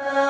Uh...